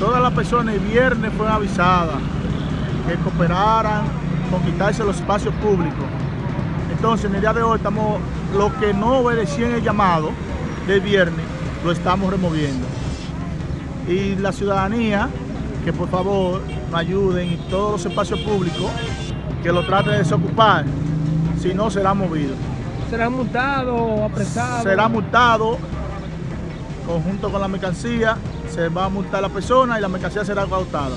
Todas las personas el viernes fueron avisadas que cooperaran con quitarse los espacios públicos. Entonces, en el día de hoy estamos, lo que no obedecían el llamado del viernes, lo estamos removiendo. Y la ciudadanía, que por favor nos ayuden en todos los espacios públicos, que lo traten de desocupar, si no será movido. ¿Será multado o apresado? Será multado conjunto con la mercancía, se va a multar la persona y la mercancía será cautada.